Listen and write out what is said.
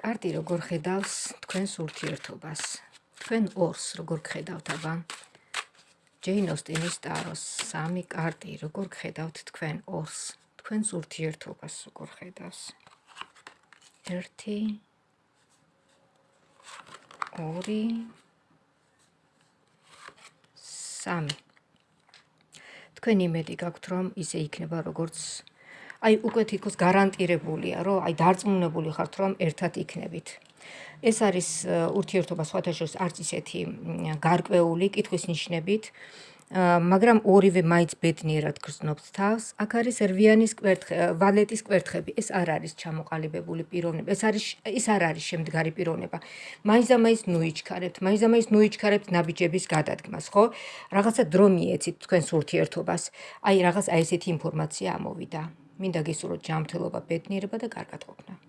კარტი როგორ ხედავს თქვენს ურთიერთობას? თქვენ ორს როგორ გხედავთ აბა? ჯეინ ოსტინის ტაროს სამი კარტი როგორ გხედავთ თქვენ ორს? თქვენს ურთიერთობას როგორ ხედავს? 1 2 3 თქვენ იმედი გაქვთ რომ ისე იქნება როგორც აი უკვე თითქოს გარანტირებულია, რომ აი დარწმუნებული ხართ, რომ ერთად იქნებით. ეს არის ურთიერთობა სხვათა შორის არც ისეთი გარკვეული კითხვის ნიშნებით, მაგრამ ორივე მაინც ბედნიერად გრძნობთ თავს. აქ არის რვიანის კვერთხე, ვალეტის კვერთხები. ეს არ არის ჩამოყალიბებული პიროვნება. ეს არის ის არ არის შემდგარი პიროვნება. მაინც და მაინც ნუიჩქარებთ, მაინც და მაინც ნუიჩქარებთ ნაბიჯების გადადგმას, ხო? რაღაცა დრო მიეცით თქვენს ურთიერთობას. აი რაღაც აი ესეთი ინფორმაცია ამოვიდა. მინდა გისურვოთ ჯანმრთელობა, ბედნიერება და კარგად ყოფნა.